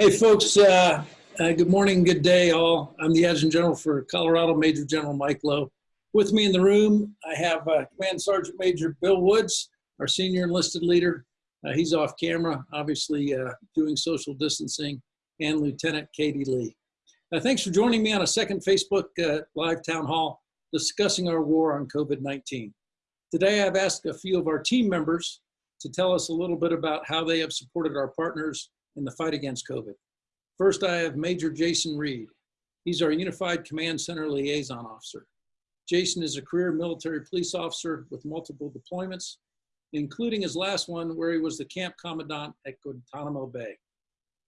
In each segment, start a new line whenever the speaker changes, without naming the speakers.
Hey, folks, uh, uh, good morning, good day, all. I'm the Adjutant General for Colorado, Major General Mike Loh. With me in the room, I have uh, Command Sergeant Major Bill Woods, our senior enlisted leader. Uh, he's off camera, obviously uh, doing social distancing, and Lieutenant Katie Lee. Uh, thanks for joining me on a second Facebook Live Town Hall discussing our war on COVID-19. Today, I've asked a few of our team members to tell us a little bit about how they have supported our partners in the fight against COVID. First, I have Major Jason Reed. He's our Unified Command Center Liaison Officer. Jason is a career military police officer with multiple deployments, including his last one where he was the camp commandant at Guantanamo Bay.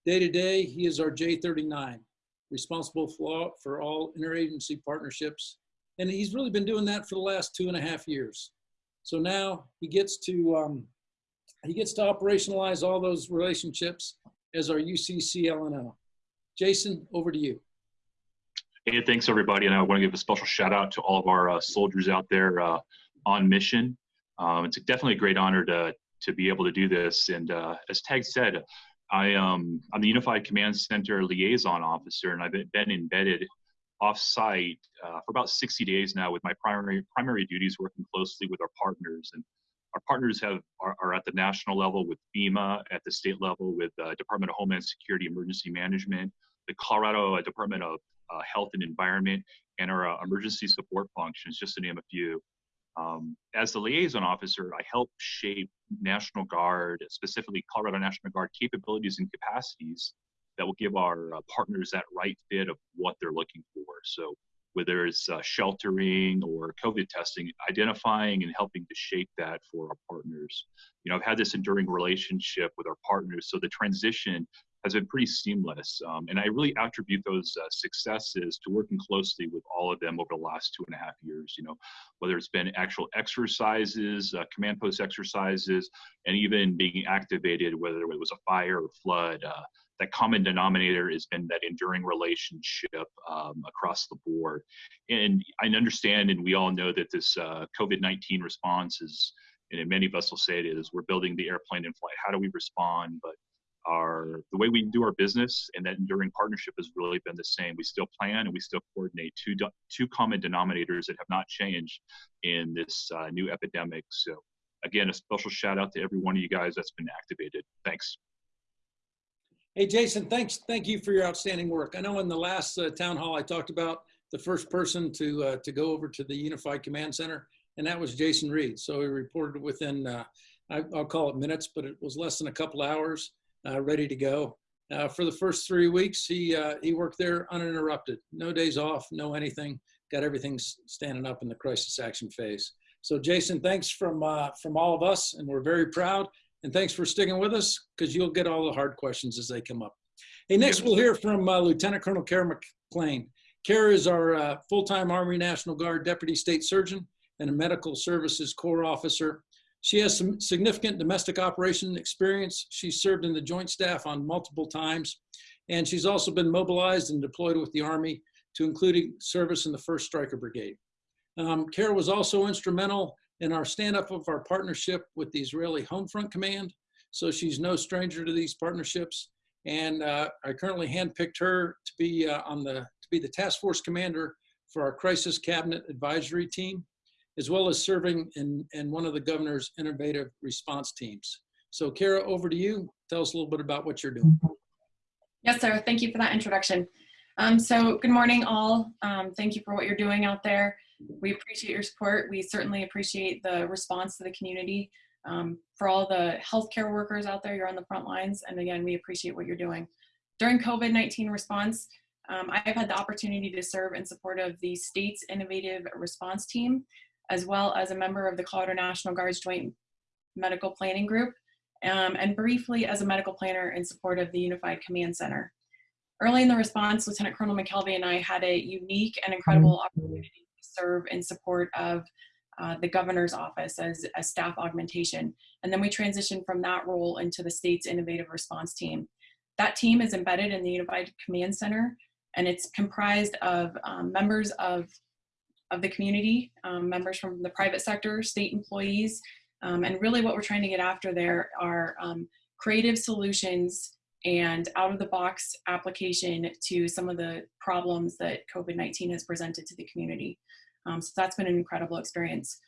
Day to day, he is our J39, responsible for, all interagency partnerships. And he's really been doing that for the last two and a half years. So now he gets to um, he gets to operationalize all those relationships as our UCCLNO. Jason, over to you.
Hey, thanks everybody. And I want to give a special shout out to all of our uh, soldiers out there uh, on mission. Um, it's definitely a great honor to, to be able to do this. And uh, as Tag said, I, um, I'm the Unified Command Center Liaison Officer, and I've been embedded off-site uh, for about 60 days now with my primary, primary duties working closely with our partners. And our partners have are, are, at the national level with FEMA, at the state level with uh, Department of Homeland Security Emergency Management, the Colorado uh, Department of uh, Health and Environment, and our uh, emergency support functions, just to name a few. Um, as the liaison officer, I help shape National Guard, specifically Colorado National Guard capabilities and capacities that will give our uh, partners that right fit of what they're looking for. So whether it's uh, sheltering or COVID testing, identifying and helping to shape that for our partners. You know, I've had this enduring relationship with our partners, so the transition has been pretty seamless. Um, and I really attribute those uh, successes to working closely with all of them over the last two and a half years. You know, whether it's been actual exercises, uh, command post exercises, and even being activated, whether it was a fire or flood. Uh, that common denominator has been that enduring relationship um, across the board. And I understand, and we all know that this uh, COVID-19 response is, and many of us will say it is, we're building the airplane in flight. How do we respond? But our the way we do our business and that enduring partnership has really been the same. We still plan and we still coordinate two two common denominators that have not changed in this uh, new epidemic. So again, a special shout out to every one of you guys that's been activated. Thanks.
Hey, Jason, thanks. Thank you for your outstanding work. I know in the last uh, town hall, I talked about the first person to uh, to go over to the Unified Command Center, and that was Jason Reed. So he reported within, uh, I, will call it minutes, but it was less than a couple hours, uh, ready to go. Uh, for the first three weeks, he uh, he worked there uninterrupted, no days off, no anything. Got everything standing up in the crisis action phase. So Jason, thanks from from all of us, and we're very proud. And thanks for sticking with us because you'll get all the hard questions as they come up. Hey, next we'll hear from uh, Lieutenant Colonel Kara McClain. Kara is our uh, full-time Army National Guard Deputy State Surgeon and a Medical Services Corps Officer. She has some significant domestic operation experience. She's served in the Joint Staff on multiple times, and she's also been mobilized and deployed with the Army to including service in the 1st Stryker Brigade. Um, Kara was also instrumental in our stand up of our partnership with the Israeli Home Front Command. So she's no stranger to these partnerships. And uh, I currently handpicked her to be uh, on the to be the task force commander for our crisis cabinet advisory team, as well as serving in, in one of the governor's innovative response teams. So Kara, over to you. Tell us a little bit about what you're doing.
Yes, sir. Thank you for that introduction. Um, so good morning all. Um, thank you for what you're doing out there. We appreciate your support. We certainly appreciate the response to the community. Um, for all the healthcare workers out there, you're on the front lines. And again, we appreciate what you're doing. During COVID-19 response, um, I've had the opportunity to serve in support of the state's innovative response team, as well as a member of the Colorado National Guard's Joint Medical Planning Group, um, and briefly as a medical planner in support of the Unified Command Center. Early in the response, Lieutenant Colonel McKelvey and I had a unique and incredible opportunity serve in support of uh, the governor's office as a staff augmentation. And then we transitioned from that role into the state's innovative response team. That team is embedded in the Unified Command Center and it's comprised of um, members of, of the community, um, members from the private sector, state employees, um, and really what we're trying to get after there are um, creative solutions and out of the box application to some of the problems that COVID-19 has presented to the community. Um, so that's been an incredible experience.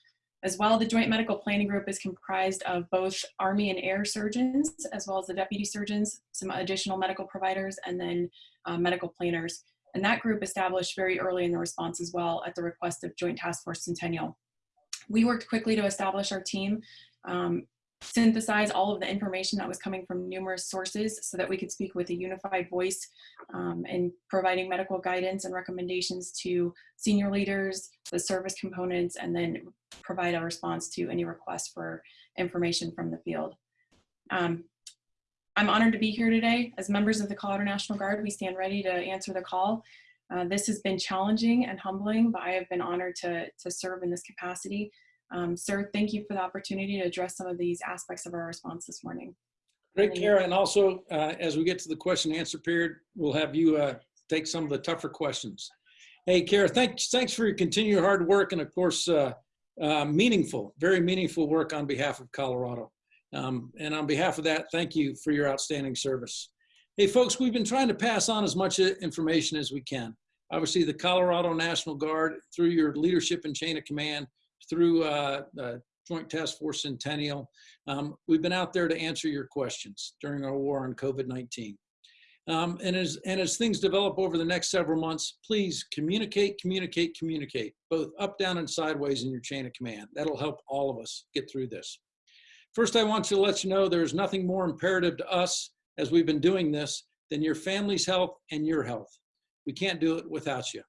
As well, the Joint Medical Planning Group is comprised of both Army and Air surgeons, as well as the deputy surgeons, some additional medical providers, and then uh, medical planners. And that group established very early in the response as well at the request of Joint Task Force Centennial. We worked quickly to establish our team, um, synthesize all of the information that was coming from numerous sources so that we could speak with a unified voice um, and providing medical guidance and recommendations to senior leaders, the service components, and then provide a response to any requests for information from the field. Um, I'm honored to be here today. As members of the Colorado National Guard, we stand ready to answer the call. Uh, this has been challenging and humbling, but I have been honored to, to serve in this capacity. Um, sir, thank you for the opportunity to address some of these aspects of our response this morning.
Great, Kara. And also, uh, as we get to the question and answer period, we'll have you uh, take some of the tougher questions. Hey, Kara, thanks, thanks for your continued hard work and, of course, uh, uh, meaningful, very meaningful work on behalf of Colorado. Um, and on behalf of that, thank you for your outstanding service. Hey, folks, we've been trying to pass on as much information as we can. Obviously, the Colorado National Guard, through your leadership and chain of command, through uh, Joint Task Force Centennial, um, we've been out there to answer your questions during our war on COVID-19. Um, and, as, and as things develop over the next several months, please communicate, communicate, communicate, both up, down, and sideways in your chain of command. That'll help all of us get through this. First, I want to let you know there's nothing more imperative to us as we've been doing this than your family's health and your health. We can't do it without you.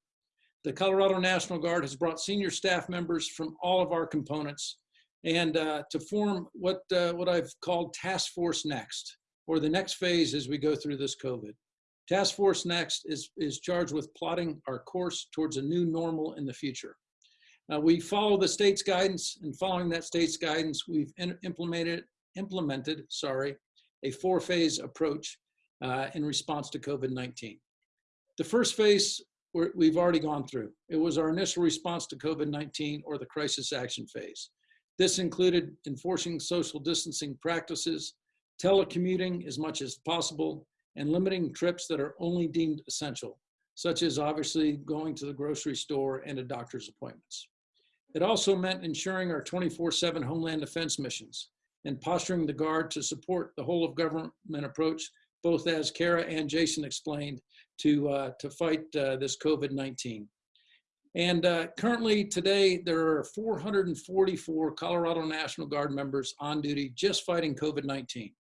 The Colorado National Guard has brought senior staff members from all of our components and uh, to form what, uh, what I've called Task Force Next, or the next phase as we go through this COVID. Task Force Next is, is charged with plotting our course towards a new normal in the future. Uh, we follow the state's guidance, and following that state's guidance, we've implemented, implemented sorry, a four-phase approach uh, in response to COVID-19. The first phase we've already gone through. It was our initial response to COVID-19 or the crisis action phase. This included enforcing social distancing practices, telecommuting as much as possible, and limiting trips that are only deemed essential, such as obviously going to the grocery store and to doctor's appointments. It also meant ensuring our 24-7 Homeland Defense missions and posturing the Guard to support the whole of government approach, both as Kara and Jason explained, to, uh, to fight uh, this COVID-19. And uh, currently today, there are 444 Colorado National Guard members on duty just fighting COVID-19.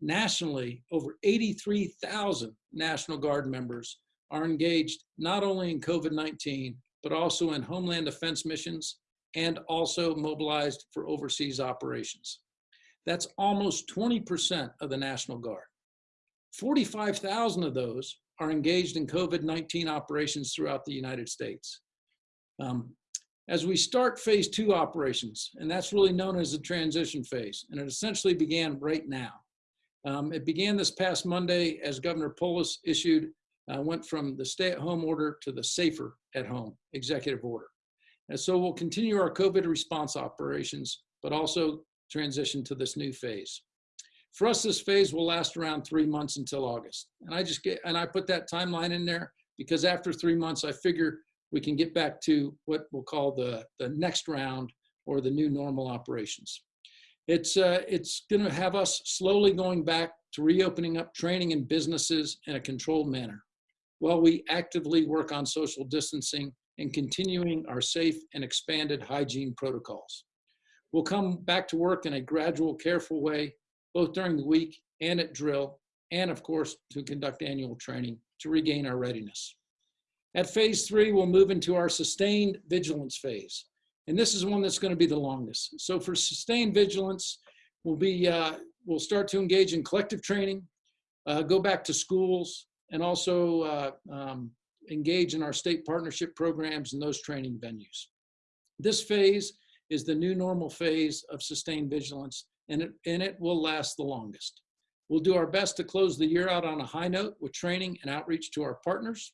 Nationally, over 83,000 National Guard members are engaged not only in COVID-19, but also in Homeland Defense missions and also mobilized for overseas operations. That's almost 20% of the National Guard. 45,000 of those are engaged in COVID-19 operations throughout the United States. Um, as we start phase two operations, and that's really known as the transition phase, and it essentially began right now. Um, it began this past Monday as Governor Polis issued, uh, went from the stay at home order to the safer at home executive order. And so we'll continue our COVID response operations, but also transition to this new phase. For us, this phase will last around three months until August. And I just get, and I put that timeline in there because after three months, I figure we can get back to what we'll call the, the next round or the new normal operations. It's, uh, it's gonna have us slowly going back to reopening up training and businesses in a controlled manner while we actively work on social distancing and continuing our safe and expanded hygiene protocols. We'll come back to work in a gradual, careful way, both during the week and at drill, and of course, to conduct annual training to regain our readiness. At phase three, we'll move into our sustained vigilance phase. And this is one that's gonna be the longest. So for sustained vigilance, we'll, be, uh, we'll start to engage in collective training, uh, go back to schools, and also uh, um, engage in our state partnership programs and those training venues. This phase is the new normal phase of sustained vigilance, and it, and it will last the longest. We'll do our best to close the year out on a high note with training and outreach to our partners.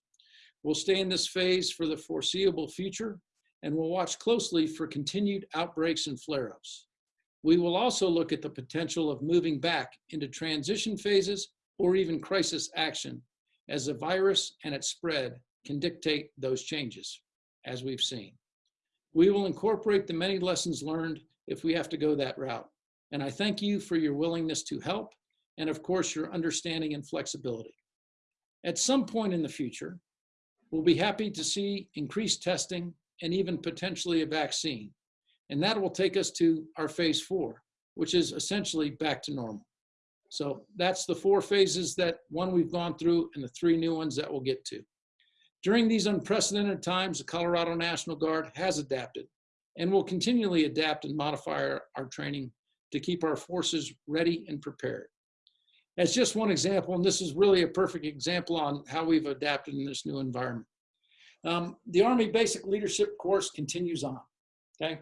We'll stay in this phase for the foreseeable future, and we'll watch closely for continued outbreaks and flare-ups. We will also look at the potential of moving back into transition phases or even crisis action as the virus and its spread can dictate those changes, as we've seen. We will incorporate the many lessons learned if we have to go that route. And I thank you for your willingness to help and of course your understanding and flexibility. At some point in the future, we'll be happy to see increased testing and even potentially a vaccine. And that will take us to our phase four, which is essentially back to normal. So that's the four phases that one we've gone through and the three new ones that we'll get to. During these unprecedented times, the Colorado National Guard has adapted and will continually adapt and modify our, our training to keep our forces ready and prepared. As just one example, and this is really a perfect example on how we've adapted in this new environment. Um, the Army Basic Leadership Course continues on, okay?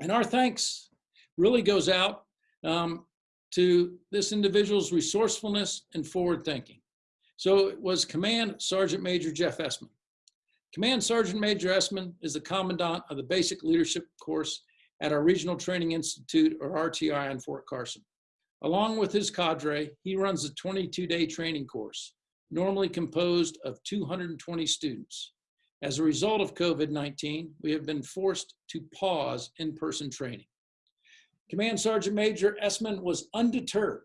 And our thanks really goes out um, to this individual's resourcefulness and forward thinking. So it was Command Sergeant Major Jeff Essman. Command Sergeant Major Essman is the Commandant of the Basic Leadership Course at our Regional Training Institute, or RTI, in Fort Carson. Along with his cadre, he runs a 22-day training course, normally composed of 220 students. As a result of COVID-19, we have been forced to pause in-person training. Command Sergeant Major Essman was undeterred.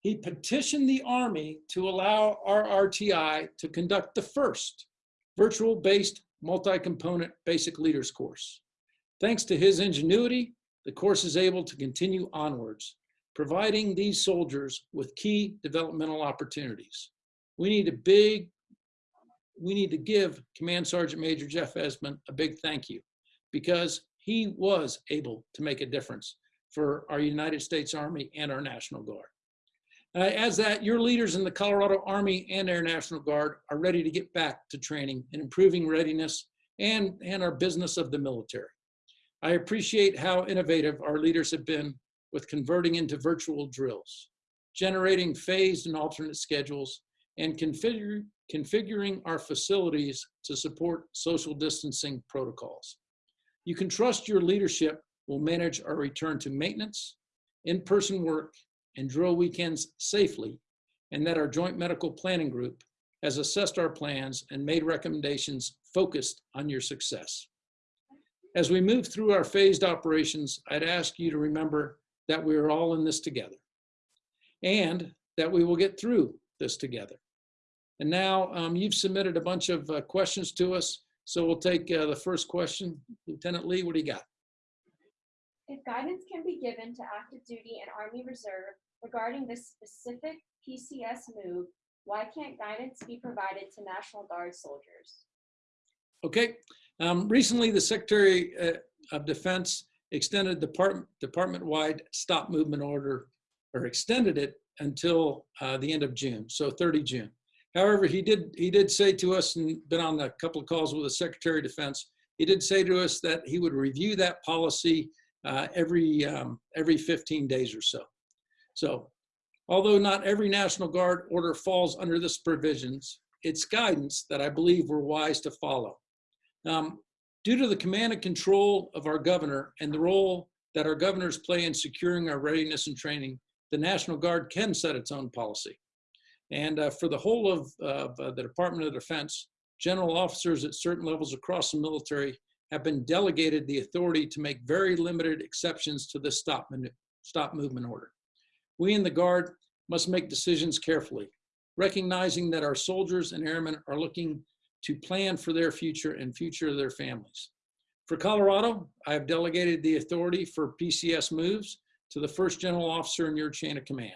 He petitioned the Army to allow our RTI to conduct the first virtual-based multi-component basic leaders course. Thanks to his ingenuity, the course is able to continue onwards, providing these soldiers with key developmental opportunities. We need a big, we need to give Command Sergeant Major Jeff Essman a big thank you because he was able to make a difference for our United States Army and our National Guard. Uh, as that, your leaders in the Colorado Army and Air National Guard are ready to get back to training and improving readiness and, and our business of the military. I appreciate how innovative our leaders have been with converting into virtual drills, generating phased and alternate schedules, and configure, configuring our facilities to support social distancing protocols. You can trust your leadership will manage our return to maintenance, in-person work, and drill weekends safely, and that our Joint Medical Planning Group has assessed our plans and made recommendations focused on your success. As we move through our phased operations, I'd ask you to remember that we are all in this together and that we will get through this together. And now um, you've submitted a bunch of uh, questions to us, so we'll take uh, the first question. Lieutenant Lee, what do you got?
If guidance can be given to active duty and Army Reserve regarding this specific PCS move, why can't guidance be provided to National Guard soldiers?
Okay, um, recently the Secretary uh, of Defense extended department, department-wide stop movement order, or extended it until uh, the end of June, so 30 June. However, he did, he did say to us, and been on a couple of calls with the Secretary of Defense, he did say to us that he would review that policy uh, every, um, every 15 days or so. So although not every National Guard order falls under this provisions, it's guidance that I believe we're wise to follow. Um, due to the command and control of our governor and the role that our governors play in securing our readiness and training, the National Guard can set its own policy. And uh, for the whole of, of uh, the Department of Defense, general officers at certain levels across the military have been delegated the authority to make very limited exceptions to this stop, stop movement order. We in the Guard must make decisions carefully, recognizing that our soldiers and airmen are looking to plan for their future and future of their families. For Colorado, I have delegated the authority for PCS moves to the first general officer in your chain of command.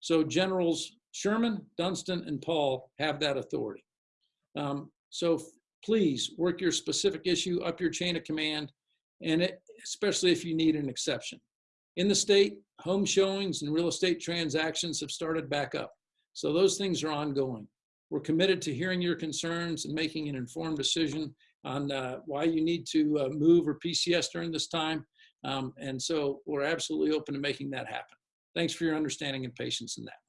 So Generals Sherman, Dunston, and Paul have that authority. Um, so please work your specific issue up your chain of command, and it, especially if you need an exception. In the state, home showings and real estate transactions have started back up. So those things are ongoing. We're committed to hearing your concerns and making an informed decision on uh, why you need to uh, move or PCS during this time. Um, and so we're absolutely open to making that happen. Thanks for your understanding and patience in that.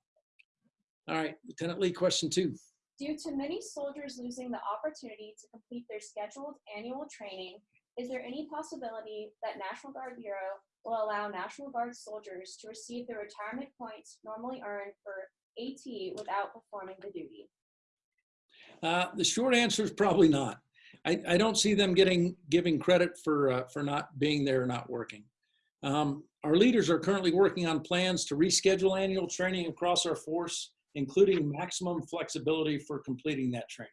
All right, Lieutenant Lee, question two.
Due to many soldiers losing the opportunity to complete their scheduled annual training, is there any possibility that National Guard Bureau will allow National Guard soldiers to receive the retirement points normally earned for AT without performing the duty?
Uh, the short answer is probably not. I, I don't see them getting giving credit for uh, for not being there not working. Um, our leaders are currently working on plans to reschedule annual training across our force, including maximum flexibility for completing that training.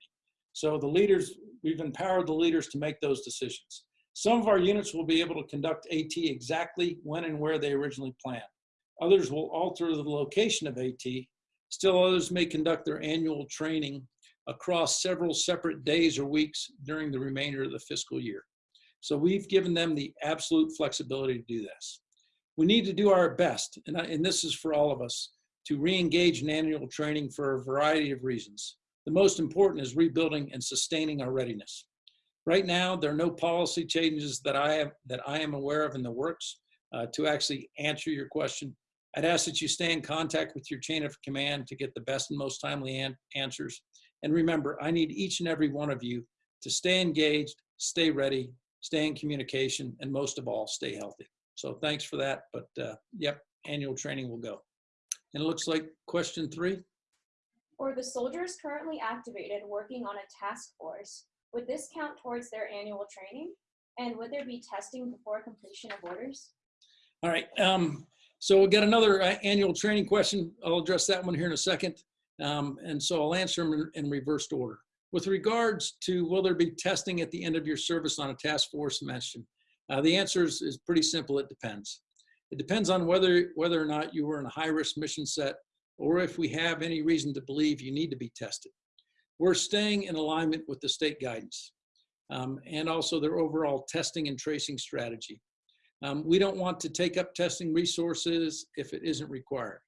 So the leaders, we've empowered the leaders to make those decisions. Some of our units will be able to conduct AT exactly when and where they originally planned. Others will alter the location of AT. Still others may conduct their annual training across several separate days or weeks during the remainder of the fiscal year. So we've given them the absolute flexibility to do this. We need to do our best, and, I, and this is for all of us, to re-engage in annual training for a variety of reasons. The most important is rebuilding and sustaining our readiness. Right now, there are no policy changes that I have that I am aware of in the works. Uh, to actually answer your question, I'd ask that you stay in contact with your chain of command to get the best and most timely an answers. And remember, I need each and every one of you to stay engaged, stay ready, stay in communication, and most of all, stay healthy. So thanks for that. But uh, yep, annual training will go. And it looks like question three.
For the soldiers currently activated working on a task force, would this count towards their annual training? And would there be testing before completion of orders?
All right. Um, so we'll get another uh, annual training question. I'll address that one here in a second. Um, and so I'll answer them in, in reversed order. With regards to will there be testing at the end of your service on a task force mission, uh, the answer is, is pretty simple. It depends. It depends on whether whether or not you were in a high risk mission set or if we have any reason to believe you need to be tested. We're staying in alignment with the state guidance um, and also their overall testing and tracing strategy. Um, we don't want to take up testing resources if it isn't required.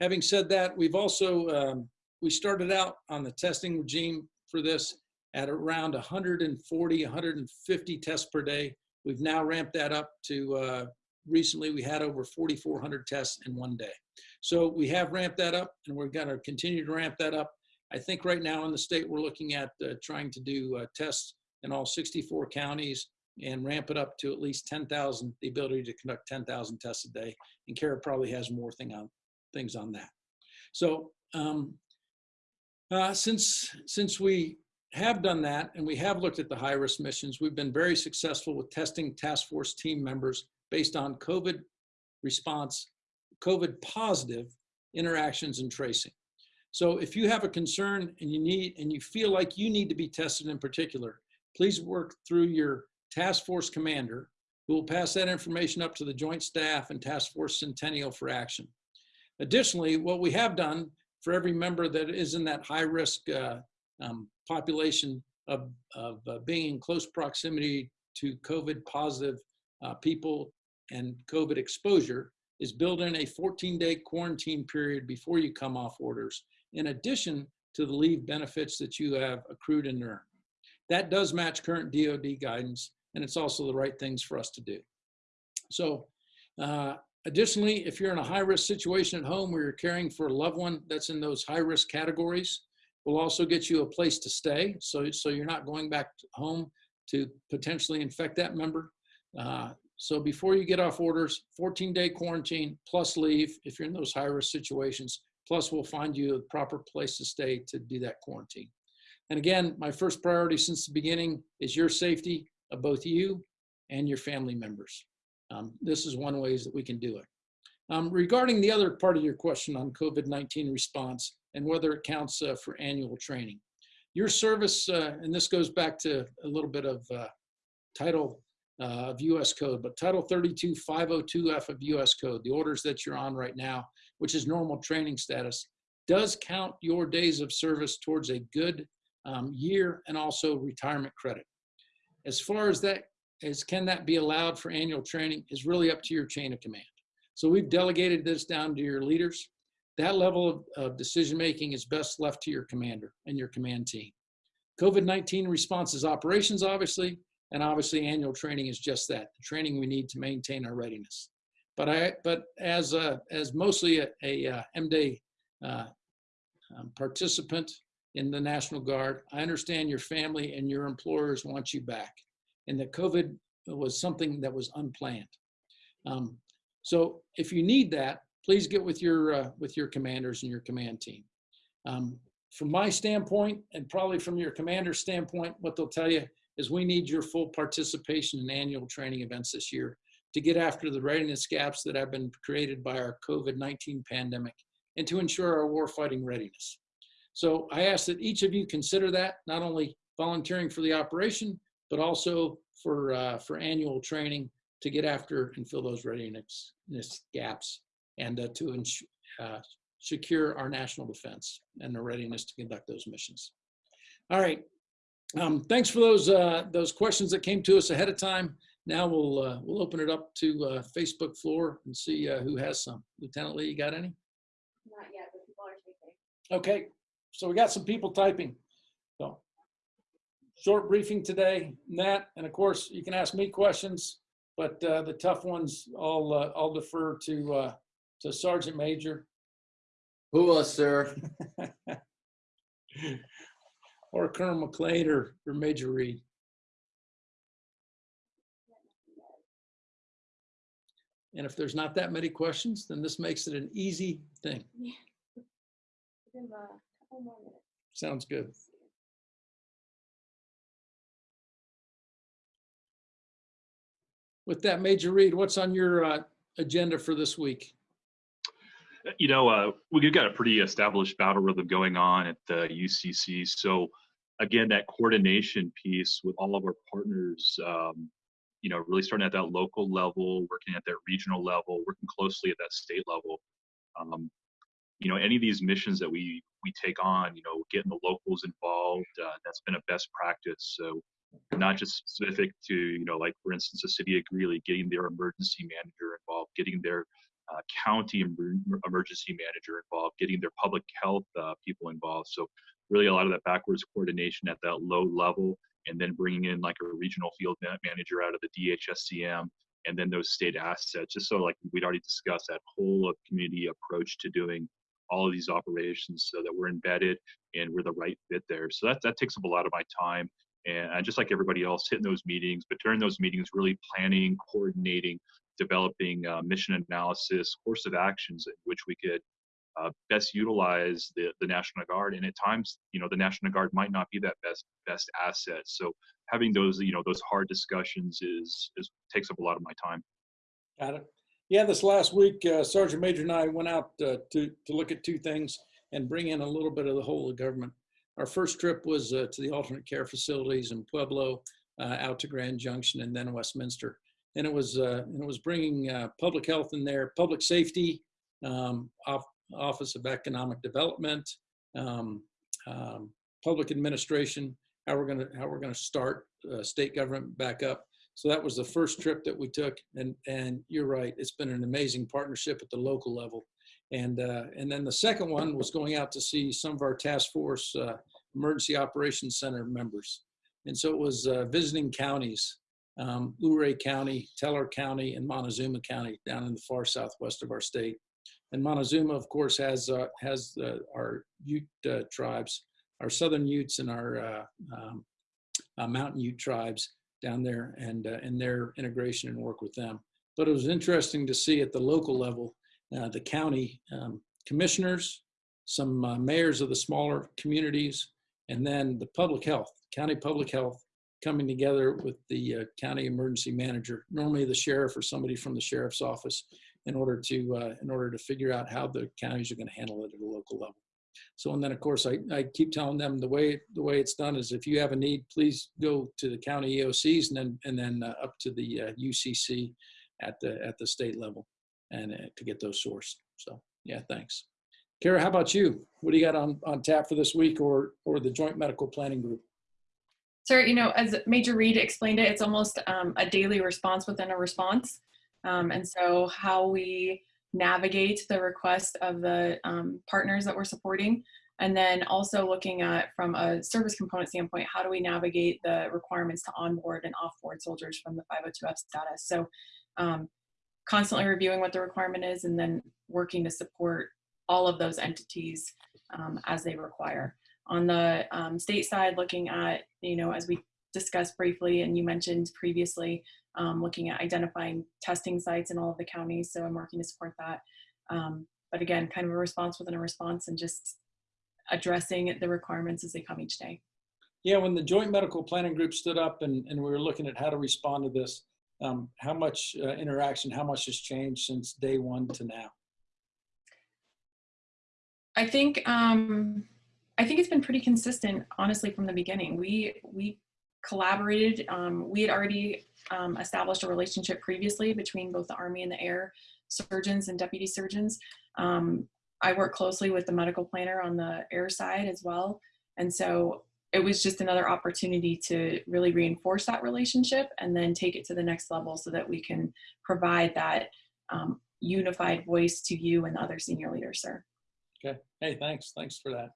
Having said that, we've also, um, we started out on the testing regime for this at around 140, 150 tests per day. We've now ramped that up to, uh, recently we had over 4,400 tests in one day. So we have ramped that up and we're gonna continue to ramp that up. I think right now in the state, we're looking at uh, trying to do uh, tests in all 64 counties and ramp it up to at least 10,000, the ability to conduct 10,000 tests a day. And Kara probably has more thing on, things on that. So um, uh, since, since we have done that and we have looked at the high risk missions, we've been very successful with testing task force team members based on COVID response, COVID positive interactions and tracing. So if you have a concern and you need and you feel like you need to be tested in particular, please work through your task force commander who will pass that information up to the joint staff and task force centennial for action. Additionally, what we have done for every member that is in that high risk uh, um, population of, of uh, being in close proximity to COVID positive uh, people and COVID exposure is build in a 14 day quarantine period before you come off orders, in addition to the leave benefits that you have accrued and earned. That does match current DOD guidance, and it's also the right things for us to do. So uh, additionally, if you're in a high risk situation at home where you're caring for a loved one that's in those high risk categories, we'll also get you a place to stay. So, so you're not going back home to potentially infect that member. Uh, so before you get off orders, 14 day quarantine plus leave if you're in those high risk situations, plus we'll find you a proper place to stay to do that quarantine. And again, my first priority since the beginning is your safety of both you and your family members. Um, this is one ways that we can do it. Um, regarding the other part of your question on COVID-19 response and whether it counts uh, for annual training. Your service, uh, and this goes back to a little bit of uh, title uh, of US code, but title 32502F of US code, the orders that you're on right now, which is normal training status, does count your days of service towards a good um, year and also retirement credit. As far as that, as can that be allowed for annual training is really up to your chain of command. So we've delegated this down to your leaders. That level of, of decision-making is best left to your commander and your command team. COVID-19 response is operations, obviously, and obviously annual training is just that, the training we need to maintain our readiness. But I, but as a, as mostly a, uh, M-Day uh, um, participant in the National Guard, I understand your family and your employers want you back, and that COVID was something that was unplanned. Um, so if you need that, please get with your, uh, with your commanders and your command team. Um, From my standpoint, and probably from your commander's standpoint, what they'll tell you is we need your full participation in annual training events this year to get after the readiness gaps that have been created by our COVID-19 pandemic and to ensure our warfighting readiness. So I ask that each of you consider that, not only volunteering for the operation, but also for, uh, for annual training to get after and fill those readiness gaps and uh, to ensure, uh, secure our national defense and the readiness to conduct those missions. All right. Um, thanks for those uh, those questions that came to us ahead of time. Now we'll uh, we'll open it up to uh, Facebook floor and see uh, who has some. Lieutenant Lee, you got any?
Not yet, but people are typing.
Okay, so we got some people typing. So short briefing today, Nat, and of course you can ask me questions, but uh, the tough ones I'll uh, I'll defer to uh, to Sergeant Major
Who us, sir?
or Colonel McLean or, or Major Reed. And if there's not that many questions, then this makes it an easy thing.
Give them a couple more minutes.
Sounds good. With that, Major Reed, what's on your uh, agenda for this week?
You know, uh, we've got a pretty established battle rhythm going on at the UCC. So, again, that coordination piece with all of our partners, um, you know, really starting at that local level, working at that regional level, working closely at that state level. Um, you know, any of these missions that we we take on, you know, getting the locals involved, uh, that's been a best practice. So, not just specific to, you know, like for instance, the city of Greeley, getting their emergency manager involved, getting their uh, county emer- emergency manager involved, getting their public health uh, people involved. So really a lot of that backwards coordination at that low level, and then bringing in like a regional field manager out of the DHSEM, and then those state assets, just so like we'd already discussed that whole of community approach to doing all of these operations, so that we're embedded and we're the right fit there. So that that takes up a lot of my time. And I just like everybody else, hitting those meetings, but during those meetings, really planning, coordinating, developing uh, mission analysis, course of actions in which we could uh, best utilize the, the National Guard. And at times, you know, the National Guard might not be that best best asset. So having those, you know, those hard discussions is is takes up a lot of my time.
Got it. Yeah, this last week, uh, Sergeant Major and I went out uh, to, to look at two things and bring in a little bit of the whole of government. Our first trip was uh, to the alternate care facilities in Pueblo, uh, out to Grand Junction, and then Westminster. And it was uh, and it was bringing uh, public health in there, public safety, um, off, Office of Economic Development, um, um, public administration, how we're gonna how we're gonna start uh, state government back up. So that was the first trip that we took, and and you're right, it's been an amazing partnership at the local level. And uh, and then the second one was going out to see some of our task force uh, emergency operations center members, and so it was uh, visiting counties, um, Luray County, Teller County, and Montezuma County down in the far southwest of our state. And Montezuma, of course, has uh, has uh, our Ute uh, tribes, our Southern Utes, and our um, Mountain Ute tribes down there, and and their integration and work with them. But it was interesting to see at the local level, uh, the county um, commissioners, some uh, mayors of the smaller communities, and then the public health, county public health, coming together with the uh, county emergency manager, normally the sheriff or somebody from the sheriff's office, in order to uh, in order to figure out how the counties are going to handle it at a local level. So and then of course I, I keep telling them the way the way it's done is if you have a need, please go to the county EOCs and then and then uh, up to the uh, UCC at the at the state level and uh, to get those sourced. So yeah, thanks. Kara, how about you? What do you got on on tap for this week or or the Joint Medical Planning Group?
Sir, you know, as Major Reed explained it, it's almost um, a daily response within a response. Um, and so how we navigate the request of the um, partners that we're supporting, and then also looking at from a service component standpoint, how do we navigate the requirements to onboard and offboard soldiers from the 502F status? So um, constantly reviewing what the requirement is and then working to support all of those entities um, as they require. On the um, state side, looking at, you know, as we discussed briefly and you mentioned previously, um, looking at identifying testing sites in all of the counties. So I'm working to support that. Um, but again, kind of a response within a response and just addressing the requirements as they come each day.
Yeah, when the joint medical planning group stood up and, and we were looking at how to respond to this, um, how much uh, interaction, how much has changed since day one to now?
I think um, I think it's been pretty consistent, honestly, from the beginning. We we collaborated. Um, we had already um, established a relationship previously between both the Army and the Air surgeons and deputy surgeons. Um, I work closely with the medical planner on the air side as well, and so it was just another opportunity to really reinforce that relationship and then take it to the next level so that we can provide that um, unified voice to you and the other senior leaders, sir.
Okay. Hey, thanks. Thanks for that.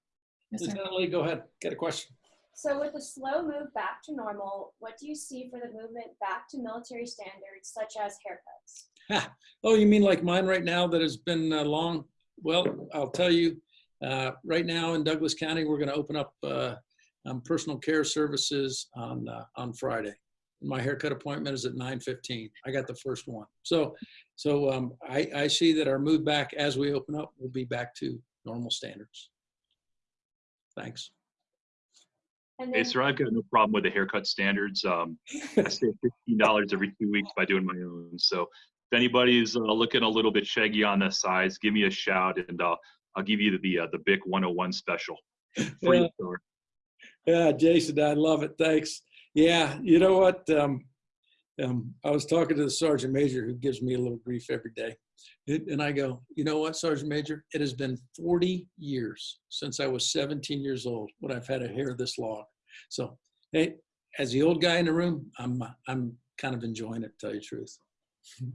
Yes, sir.
Lieutenant Lee, go ahead. Get a question?
So with the slow move back to normal, what do you see for the movement back to military standards such as haircuts?
Oh, you mean like mine right now that has been uh, long? Well, I'll tell you, uh, right now in Douglas County, we're going to open up uh, um, personal care services on uh, on Friday. My haircut appointment is at 9:15. I got the first one. So, so um, I, I see that our move back as we open up will be back to normal standards. Thanks.
And
Hey, sir, I've got no problem with the haircut standards. Um, I save fifteen dollars every two weeks by doing my own. So if anybody's uh, looking a little bit shaggy on the sides, give me a shout and uh, I'll give you the uh, the Bic 101 special. Free,
Yeah.
sir.
Yeah, Jason, I love it. Thanks. Yeah, you know what? Um, um, I was talking to the sergeant major who gives me a little grief every day. And I go, you know what, Sergeant Major? It has been 40 years since I was 17 years old when I've had a hair this long. So, hey, as the old guy in the room, I'm, I'm kind of enjoying it, to tell you the truth.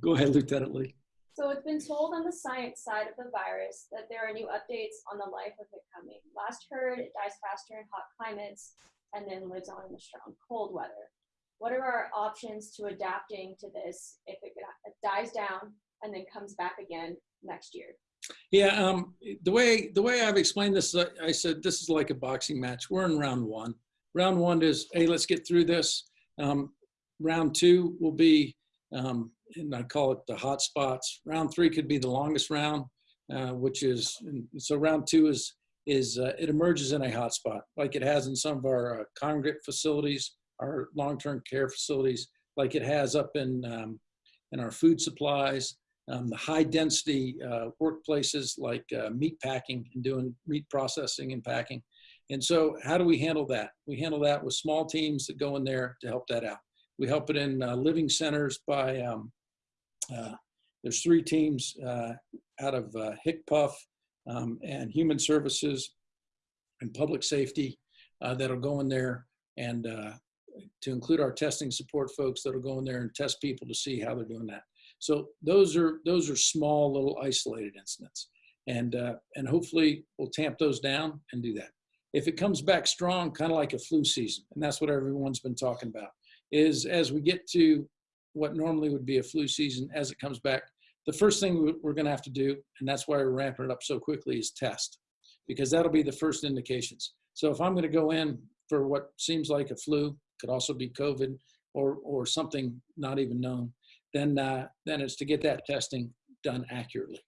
Go ahead, Lieutenant Lee.
So it's been told on the science side of the virus that there are new updates on the life of it coming. Last heard, it dies faster in hot climates and then lives on in the strong cold weather. What are our options to adapting to this if it dies down and then comes back again next year?
Yeah, um, the way the way I've explained this, I I said this is like a boxing match. We're in round one. Round one is, hey, let's get through this. Um, round two will be, um, and I call it the hot spots. Round three could be the longest round, uh, which is so. Round two is is uh, it emerges in a hot spot, like it has in some of our uh, congregate facilities, our long-term care facilities, like it has up in um, in our food supplies um, the high density uh, workplaces like uh, meat packing and doing meat processing and packing. And so how do we handle that? We handle that with small teams that go in there to help that out. We help it in uh, living centers by, um, uh, there's three teams uh, out of uh, HICPUF um, and Human Services and Public Safety uh, that'll go in there and uh, to include our testing support folks that'll go in there and test people to see how they're doing that. So those are those are small little isolated incidents, and and hopefully we'll tamp those down and do that. If it comes back strong, kind of like a flu season, and that's what everyone's been talking about, is as we get to what normally would be a flu season, as it comes back, the first thing we- we're going to have to do, and that's why we're ramping it up so quickly, is test, because that'll be the first indications. So if I'm going to go in for what seems like a flu, could also be COVID or or something not even known then uh, then it's to get that testing done accurately.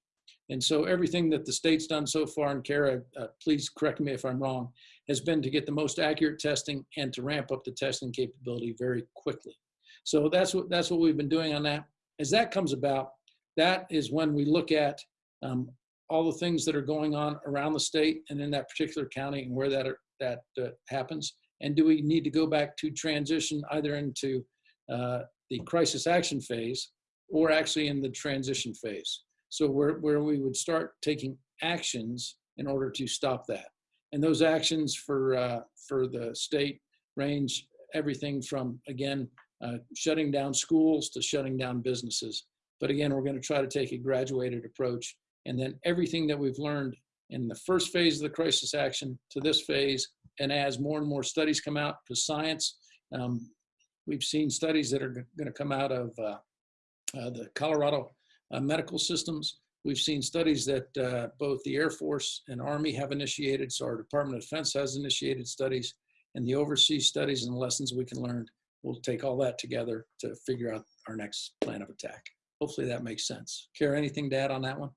And so everything that the state's done so far, and Kara, uh, please correct me if I'm wrong, has been to get the most accurate testing and to ramp up the testing capability very quickly. So that's what that's what we've been doing on that. As that comes about, that is when we look at um, all the things that are going on around the state and in that particular county and where that are, that uh, happens. And do we need to go back to transition either into uh, the crisis action phase or actually in the transition phase. So where, where we would start taking actions in order to stop that. And those actions for, uh, for the state range everything from, again, uh, shutting down schools to shutting down businesses. But again, we're going to try to take a graduated approach. And then everything that we've learned in the first phase of the crisis action to this phase, and as more and more studies come out, because science, um, We've seen studies that are going to come out of uh, uh, the Colorado uh, medical systems. We've seen studies that uh, both the Air Force and Army have initiated, so our Department of Defense has initiated studies, and the overseas studies and lessons we can learn. We'll take all that together to figure out our next plan of attack. Hopefully that makes sense. Kara, anything to add on that one?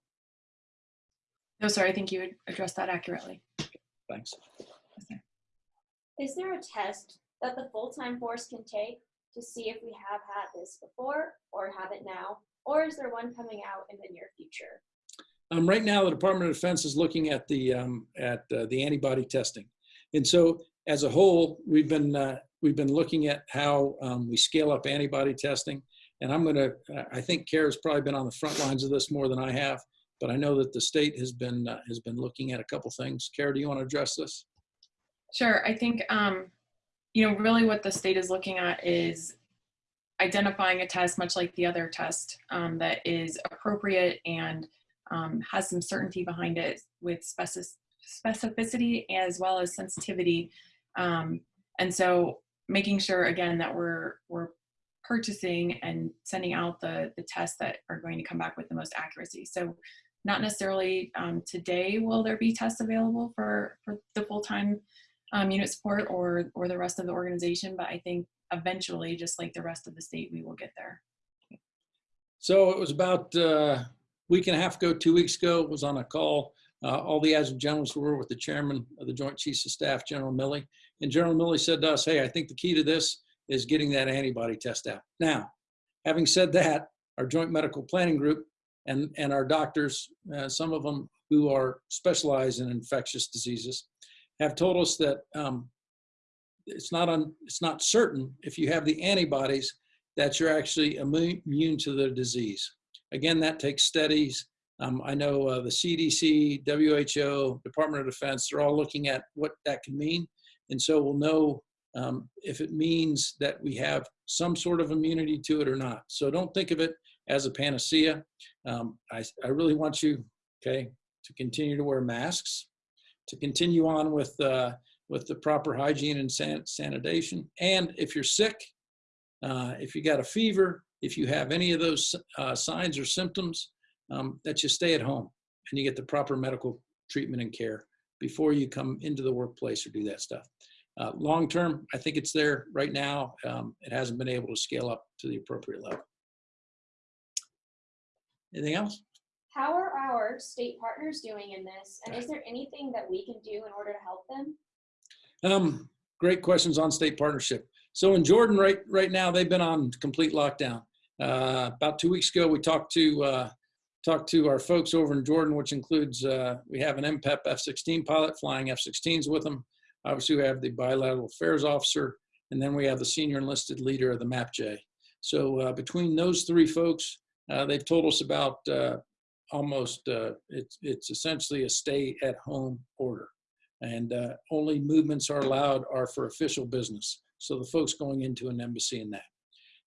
No, sir, I think you addressed that accurately.
Thanks.
Is there a test that the full-time force can take to see if we have had this before or have it now? Or is there one coming out in the near future?
Um, right now, the Department of Defense is looking at the um, at uh, the antibody testing, and so as a whole, we've been uh, we've been looking at how um, we scale up antibody testing. And I'm gonna, I think Kara's probably been on the front lines of this more than I have, but I know that the state has been uh, has been looking at a couple things. Kara, do you want to address this?
Sure. I think, um, you know, really what the state is looking at is identifying a test, much like the other test, um, that is appropriate and um, has some certainty behind it with specificity as well as sensitivity. Um, and so making sure, again, that we're, we're purchasing and sending out the, the tests that are going to come back with the most accuracy. So not necessarily um, today will there be tests available for, for the full-time um, unit support or, or the rest of the organization, but I think eventually, just like the rest of the state, we will get there.
So it was about uh, a week and a half ago, two weeks ago, was on a call. Uh, all the adjutant generals were with the chairman of the Joint Chiefs of Staff, General Milley. And General Milley said to us, hey, I think the key to this is getting that antibody test out. Now, having said that, our Joint Medical Planning Group and, and our doctors, uh, some of them who are specialized in infectious diseases, have told us that um, it's not on, it's not certain if you have the antibodies that you're actually immune to the disease. Again, that takes studies. Um, I know uh, the CDC, WHO, Department of Defense, they're all looking at what that can mean. And so we'll know um, if it means that we have some sort of immunity to it or not. So don't think of it as a panacea. Um, I, I really want you, okay, to continue to wear masks, to continue on with, uh, with the proper hygiene and san- sanitation. And if you're sick, uh, if you got a fever, if you have any of those uh, signs or symptoms, um, that you stay at home and you get the proper medical treatment and care before you come into the workplace or do that stuff. Uh, long term, I think it's there right now. Um, it hasn't been able to scale up to the appropriate level. Anything else?
How are our state partners doing in this? And is there anything that we can do in order to help them?
Um, great questions on state partnership. So in Jordan, right right now, they've been on complete lockdown. Uh, about two weeks ago, we talked to uh, talked to our folks over in Jordan, which includes uh, we have an MPEP F-16 pilot flying F-16s with them. Obviously, we have the bilateral affairs officer, and then we have the senior enlisted leader of the MAPJ. So uh, between those three folks, uh, they've told us about uh, almost uh, it's it's essentially a stay at home order, and uh, only movements are allowed are for official business. So the folks going into an embassy and that.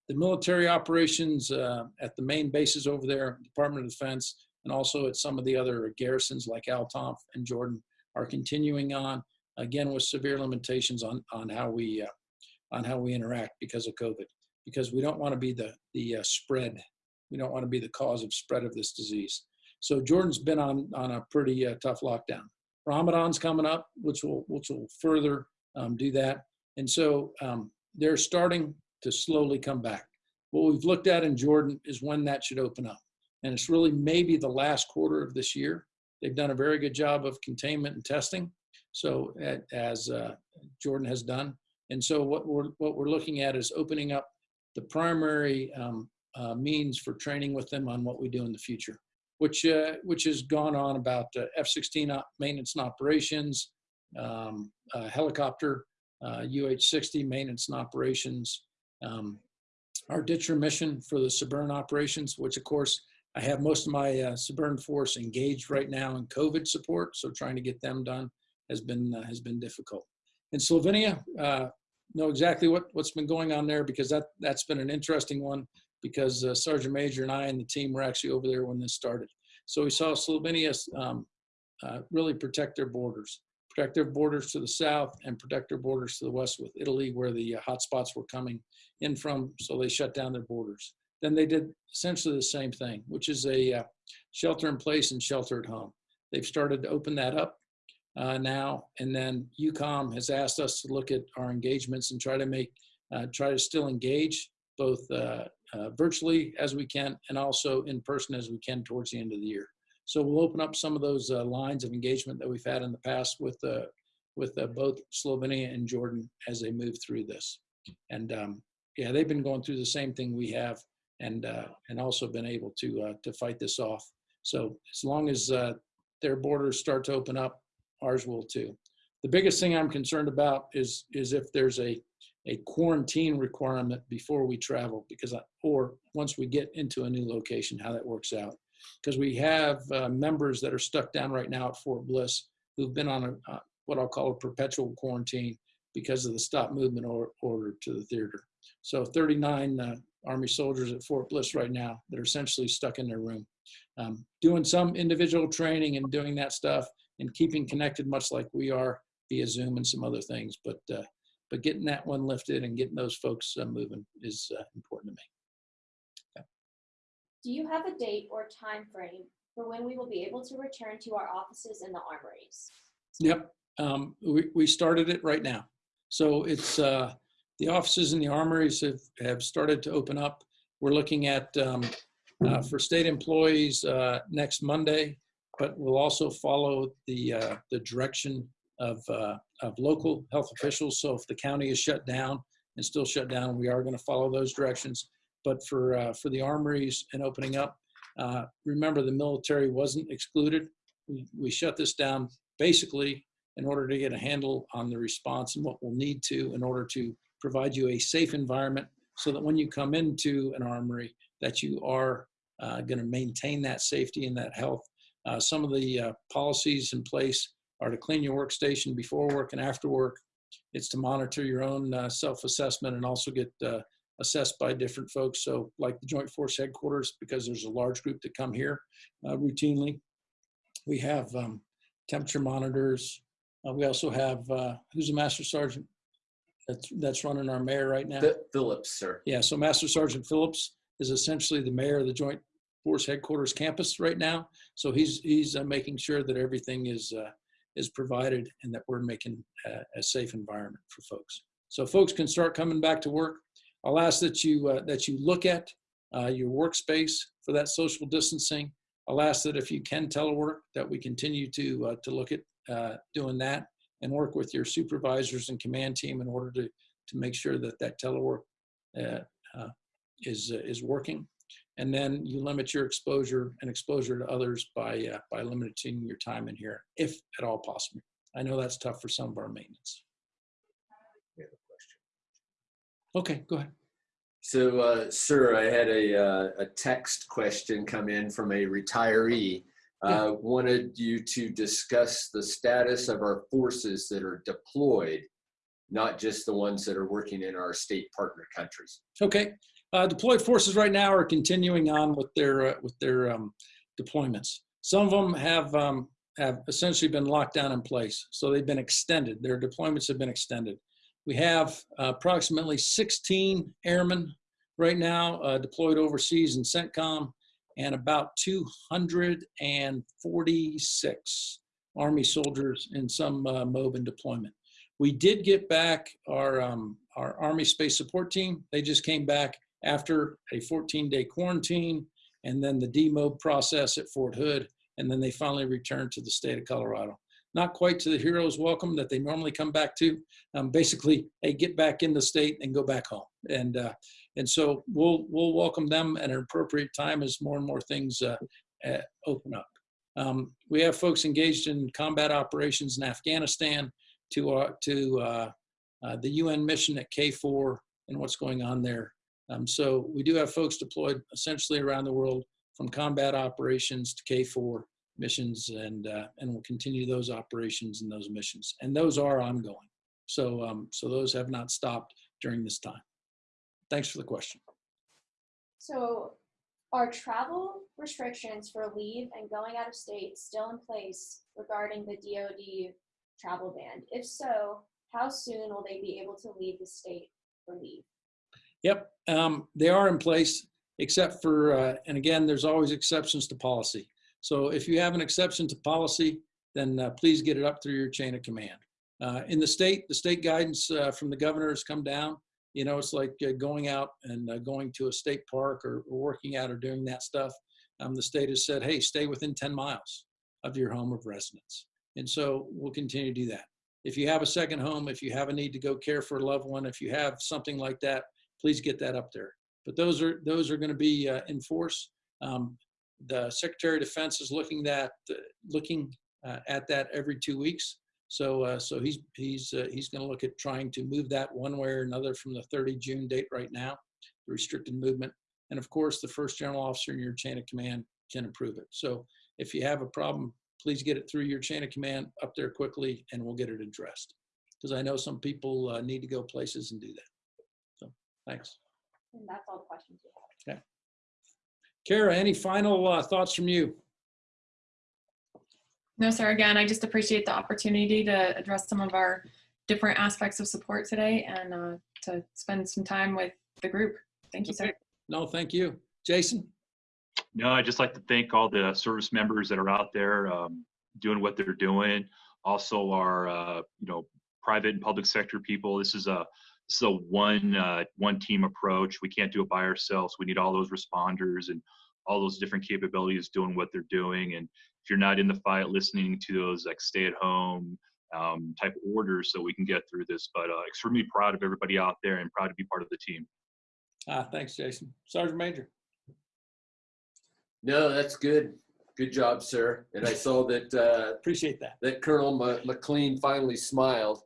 The military operations uh, at the main bases over there, Department of Defense, and also at some of the other garrisons like Al-Tanf and Jordan are continuing on again with severe limitations on on how we uh, on how we interact because of COVID. Because we don't want to be the the uh, spread. We don't want to be the cause of spread of this disease. So Jordan's been on on a pretty uh, tough lockdown. Ramadan's coming up, which will which will further um, do that. And so um, they're starting to slowly come back. What we've looked at in Jordan is when that should open up. And it's really maybe the last quarter of this year. They've done a very good job of containment and testing. So as uh, Jordan has done. And so what we're, what we're looking at is opening up the primary um, uh, means for training with them on what we do in the future, which, uh, which has gone on about uh, F-16 maintenance and operations, um, uh, helicopter uh, UH-60 maintenance and operations, um, our ditcher mission for the Suburban operations, which of course I have most of my uh, Suburban force engaged right now in COVID support. So trying to get them done has been uh, has been difficult. In Slovenia, uh, know exactly what what's been going on there because that that's been an interesting one because uh, Sergeant Major and I and the team were actually over there when this started. So we saw Slovenia um, uh, really protect their borders protect their borders to the south and protect their borders to the west with Italy, where the uh, hotspots were coming in from. So they shut down their borders. Then they did essentially the same thing, which is a uh, shelter in place and shelter at home. They've started to open that up uh, now, and then EUCOM has asked us to look at our engagements and try to make, uh, try to still engage both uh, uh, virtually as we can and also in person as we can towards the end of the year. So we'll open up some of those uh, lines of engagement that we've had in the past with uh, with uh, both Slovenia and Jordan as they move through this. And um, yeah, they've been going through the same thing we have, and uh, and also been able to uh, to fight this off. So as long as uh, their borders start to open up, ours will too. The biggest thing I'm concerned about is is if there's a a quarantine requirement before we travel, because I, or once we get into a new location, how that works out. Because we have uh, members that are stuck down right now at Fort Bliss who've been on a uh, what I'll call a perpetual quarantine because of the stop movement or, order to the theater. So 39 uh, Army soldiers at Fort Bliss right now that are essentially stuck in their room, um, doing some individual training and doing that stuff and keeping connected, much like we are via Zoom and some other things. But uh, but getting that one lifted and getting those folks uh, moving is uh, important to me.
Do you have a date or time frame for when we will be able to return to our offices in the armories?
Yep, um, we, we started it right now. So it's, uh, the offices and the armories have, have started to open up. We're looking at, um, uh, for state employees, uh, next Monday, but we'll also follow the, uh, the direction of, uh, of local health officials. So if the county is shut down and still shut down, we are going to follow those directions. But for, uh, for the armories and opening up, uh, remember the military wasn't excluded. We, we shut this down basically in order to get a handle on the response and what we'll need to in order to provide you a safe environment so that when you come into an armory that you are uh, going to maintain that safety and that health. Uh, some of the uh, policies in place are to clean your workstation before work and after work. It's to monitor your own uh, self-assessment and also get uh, assessed by different folks. So like the Joint Force Headquarters, because there's a large group that come here uh, routinely. We have um, temperature monitors. Uh, we also have, uh, who's a Master Sergeant that's, that's running our mayor right now?
Phi- Phillips, sir.
Yeah, so Master Sergeant Phillips is essentially the mayor of the Joint Force Headquarters campus right now. So he's, he's uh, making sure that everything is, uh, is provided and that we're making a, a safe environment for folks. So folks can start coming back to work. I'll ask that you, uh, that you look at uh, your workspace for that social distancing. I'll ask that if you can telework, that we continue to, uh, to look at uh, doing that and work with your supervisors and command team in order to, to make sure that that telework uh, uh, is, is working. And then you limit your exposure and exposure to others by, by limiting your time in here, if at all possible. I know that's tough for some of our maintenance. Okay, go ahead.
So, uh, sir, I had a, uh, a text question come in from a retiree. Uh, wanted you to discuss the status of our forces that are deployed, not just the ones that are working in our state partner countries.
Okay, uh, deployed forces right now are continuing on with their uh, with their um, deployments. Some of them have um, have essentially been locked down in place, so they've been extended. Their deployments have been extended. We have approximately 16 airmen right now uh, deployed overseas in CENTCOM, and about 246 Army soldiers in some uh, MOB and deployment. We did get back our, um, our Army Space Support Team. They just came back after a 14-day quarantine and then the demob process at Fort Hood, and then they finally returned to the state of Colorado. Not quite to the hero's welcome that they normally come back to. Um, basically, they get back in the state and go back home. And uh, and so we'll we'll welcome them at an appropriate time as more and more things uh, uh, open up. Um, we have folks engaged in combat operations in Afghanistan to uh, to uh, uh, the UN mission at KFOR and what's going on there. Um, so we do have folks deployed essentially around the world from combat operations to KFOR missions, and uh, and we'll continue those operations and those missions, and those are ongoing. So um, so those have not stopped during this time. Thanks for the question.
So are travel restrictions for leave and going out of state still in place regarding the DoD travel ban? If so, how soon will they be able to leave the state for leave?
Yep, um, they are in place, except for, uh, and again, there's always exceptions to policy. So if you have an exception to policy, then uh, please get it up through your chain of command. Uh, in the state, the state guidance uh, from the governor has come down. You know, it's like uh, going out and uh, going to a state park or, or working out or doing that stuff. um, the state has said, hey, stay within 10 miles of your home of residence. And so we'll continue to do that. If you have a second home, if you have a need to go care for a loved one, if you have something like that, please get that up there. But those are those are going to be uh, in force. Um, the Secretary of Defense is looking that uh, looking uh, at that every two weeks. So uh, so he's he's uh, he's going to look at trying to move that one way or another from the 30 June date right now, the restricted movement. And of course, the first general officer in your chain of command can approve it. So if you have a problem, please get it through your chain of command up there quickly, and we'll get it addressed. Because I know some people uh, need to go places and do that. So thanks.
And that's all the questions we have.
Kara, any final uh, thoughts from you?
No, sir. Again, I just appreciate the opportunity to address some of our different aspects of support today and uh, to spend some time with the group. Thank you, sir.
No, thank you. Jason?
No, I'd just like to thank all the service members that are out there um, doing what they're doing. Also, our uh, you know private and public sector people. This is a this is a one uh, one team approach. We can't do it by ourselves. We need all those responders and all those different capabilities doing what they're doing. And if you're not in the fight, listening to those like stay at home um, type orders, so we can get through this. But uh, extremely proud of everybody out there and proud to be part of the team.
Ah, thanks, Jason. Sergeant Major?
No, that's good. Good job, sir. And I saw that uh,
Appreciate that.
that Colonel M- McLean finally smiled.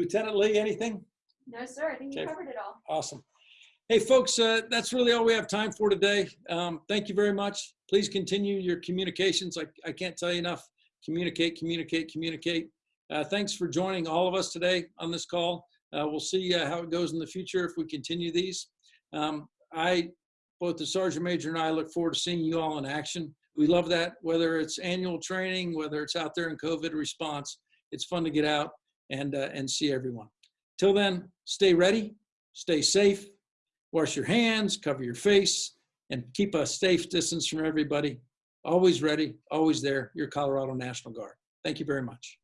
Lieutenant Lee, anything?
No, sir, I think you
Okay.
covered it all.
Awesome. Hey, folks, uh, that's really all we have time for today. Um, thank you very much. Please continue your communications. I, I can't tell you enough. Communicate, communicate, communicate. Uh, thanks for joining all of us today on this call. Uh, we'll see uh, how it goes in the future if we continue these. Um, I, both the Sergeant Major and I look forward to seeing you all in action. We love that, whether it's annual training, whether it's out there in COVID response. It's fun to get out and, uh, and see everyone. Till then, stay ready, stay safe, wash your hands, cover your face, and keep a safe distance from everybody. Always ready, always there. Your Colorado National Guard. Thank you very much.